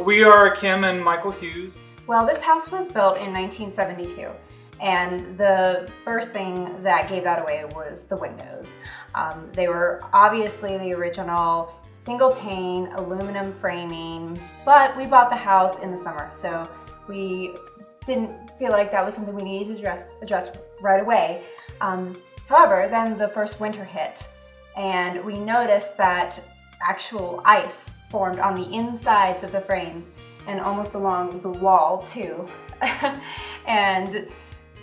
We are Kim and Michael Hughes. Well, this house was built in 1972. And the first thing that gave that away was the windows. Um, they were obviously the original single pane aluminum framing, but we bought the house in the summer, so we didn't feel like that was something we needed to address, address right away. Um, however, then the first winter hit, and we noticed that actual ice formed on the insides of the frames and almost along the wall too. and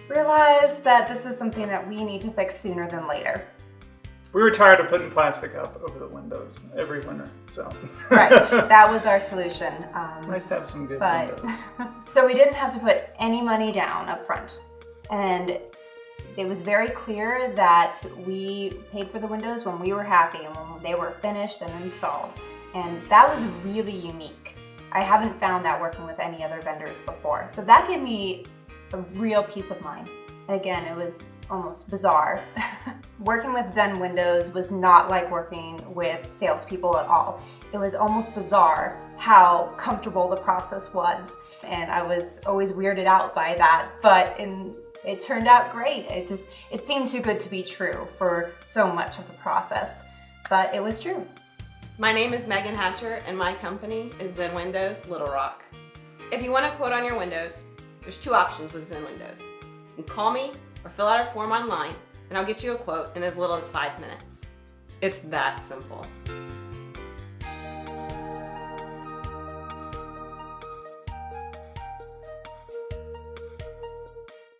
realized that this is something that we need to fix sooner than later. We were tired of putting plastic up over the windows every winter, so. right, that was our solution. Um, nice to have some good but, windows. so we didn't have to put any money down up front. And it was very clear that we paid for the windows when we were happy and when they were finished and installed. And that was really unique. I haven't found that working with any other vendors before. So that gave me a real peace of mind. And again, it was almost bizarre. working with Zen Windows was not like working with salespeople at all. It was almost bizarre how comfortable the process was. And I was always weirded out by that, but in, it turned out great. It just, it seemed too good to be true for so much of the process, but it was true. My name is Megan Hatcher and my company is Zen Windows Little Rock. If you want a quote on your windows, there's two options with Zen Windows. You can call me or fill out a form online and I'll get you a quote in as little as five minutes. It's that simple.